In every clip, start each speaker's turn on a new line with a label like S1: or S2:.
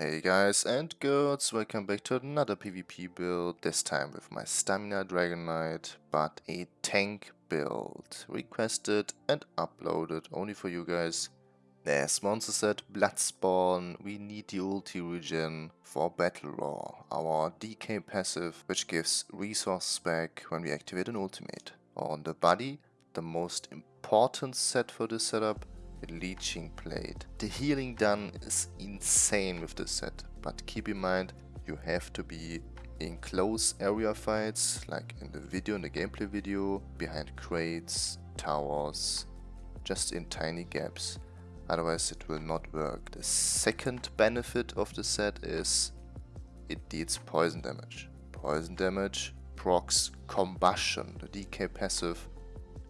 S1: Hey guys and girls, welcome back to another PvP build, this time with my Stamina Dragon Knight, but a tank build. Requested and uploaded only for you guys. As monster set Bloodspawn, we need the ulti regen for Battle Roar, our DK passive which gives resources back when we activate an ultimate. On the body, the most important set for this setup, Leeching Plate. The healing done is insane with this set, but keep in mind you have to be in close area fights, like in the video, in the gameplay video, behind crates, towers, just in tiny gaps. Otherwise it will not work. The second benefit of the set is it deals poison damage. Poison damage procs combustion, the DK passive,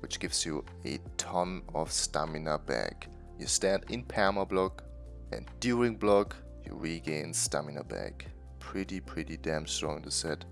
S1: which gives you a ton of stamina back. You stand in perma block and during block you regain stamina back. Pretty pretty damn strong the set.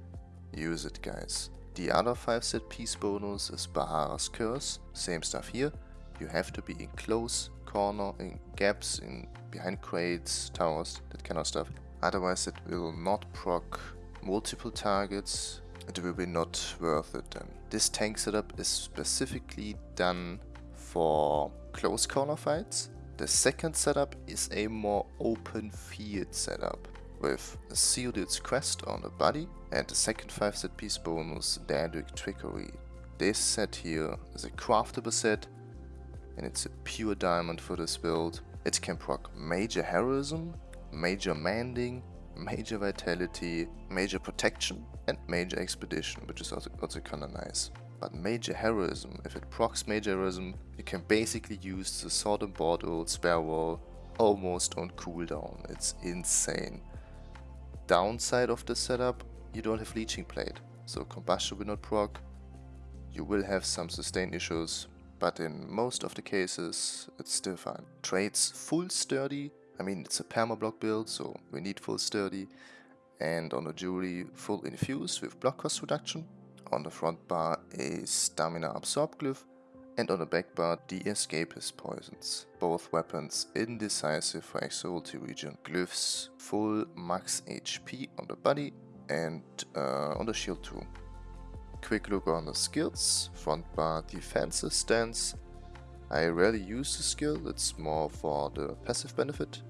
S1: Use it guys. The other 5 set piece bonus is Bahraha's Curse. Same stuff here. You have to be in close corner, in gaps, in behind crates, towers, that kind of stuff. Otherwise it will not proc multiple targets. It will be not worth it then. This tank setup is specifically done for close corner fights. The second setup is a more open field setup with a Theodul's Crest on the body and the second 5 set piece bonus Daedric Trickery. This set here is a craftable set and it's a pure diamond for this build. It can proc major heroism, major mending, major vitality, major protection and major expedition which is also, also kinda nice. But major heroism, if it procs major heroism, you can basically use the sword and bottle spell wall almost on cooldown. It's insane. Downside of the setup, you don't have leeching plate, so combustion will not proc. You will have some sustain issues, but in most of the cases, it's still fine. Traits full sturdy, I mean it's a perma-block build, so we need full sturdy. And on the jewelry, full infused with block cost reduction. On the front bar, a stamina absorb glyph. And on the back bar, the escapist poisons. Both weapons indecisive for extra ulti regen. Glyphs full max HP on the body and uh, on the shield too. Quick look on the skills. Front bar defensive stance. I rarely use the skill, it's more for the passive benefit.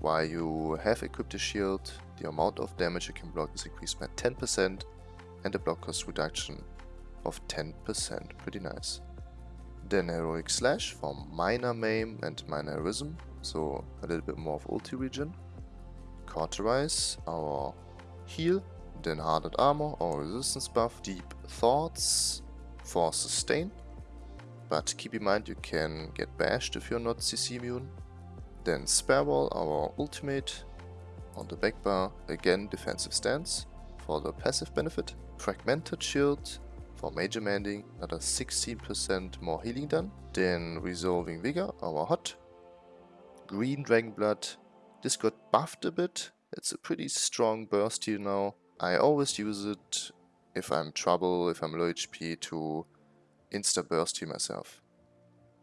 S1: While you have equipped a shield, the amount of damage you can block is increased by 10% and the block cost reduction of 10%, pretty nice. Then Heroic Slash for minor maim and minor heroism, so a little bit more of ulti regen. Cauterize, our heal, then Hardened Armor, our resistance buff. Deep Thoughts for sustain, but keep in mind you can get bashed if you're not CC immune. Then Spell Wall, our ultimate. On the back bar, again defensive stance for the passive benefit. Fragmented Shield for major mending, another 16% more healing done. Then Resolving Vigor, our hot. Green Dragon Blood, this got buffed a bit. It's a pretty strong burst here now. I always use it if I'm trouble, if I'm low HP to insta burst heal myself.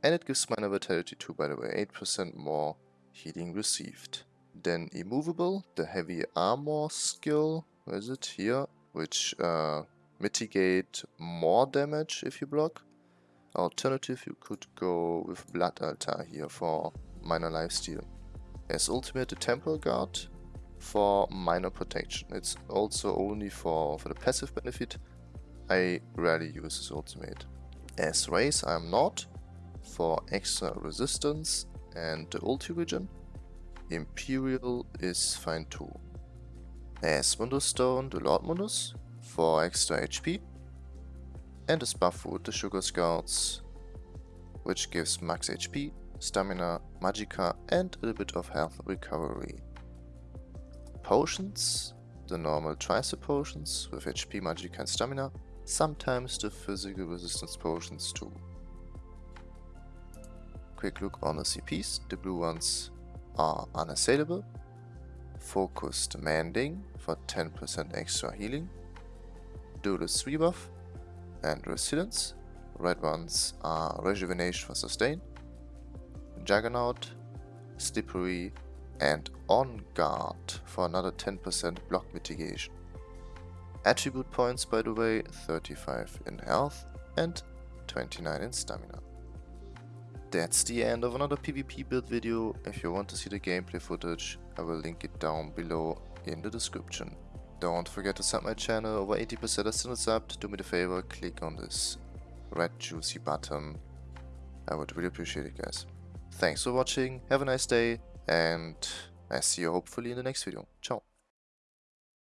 S1: And it gives minor vitality too by the way, 8% more healing received. Then immovable, the heavy armor skill, where is it? Here, which uh, mitigate more damage if you block. Alternative, you could go with Blood Altar here for minor lifesteal. As ultimate, the Temple Guard for minor protection. It's also only for, for the passive benefit. I rarely use this ultimate. As race, I'm not for extra resistance and the ulti regen. Imperial is fine too. As Mundus Stone, the Lord Mundus for extra HP. And as buff wood, the Sugar Skulls, which gives max HP, stamina, magicka and a little bit of health recovery. Potions, the normal tricep potions with HP, magicka and stamina, sometimes the physical resistance potions too. Quick look on the CPs, the blue ones are unassailable. Focused Mending for 10% extra healing. Duelist Rebuff and Resilience. Red ones are Rejuvenation for Sustain. Juggernaut, Slippery and On Guard for another 10% block mitigation. Attribute points by the way, 35 in health and 29 in stamina. That's the end of another PvP build video. If you want to see the gameplay footage, I will link it down below in the description. Don't forget to sub my channel, over 80% are still subbed. Do me the favor, click on this red juicy button. I would really appreciate it guys. Thanks for watching, have a nice day, and I see you hopefully in the next video. Ciao.